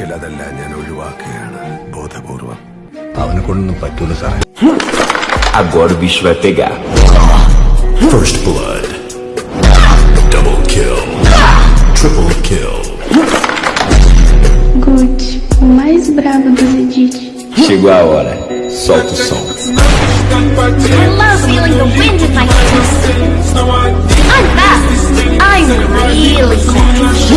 ഞാൻ ഒഴിവാക്കുകയാണ് ബോധപൂർവം അവനെ കൊണ്ടൊന്നും പറ്റൂല സാറേ Agora o bicho vai pegar. First blood. Double kill. Triple kill. Good o mais brabo do Zedit. Chegou a hora. Solta o som. I love feeling the wind in my face. I'm fast. I'm really fast.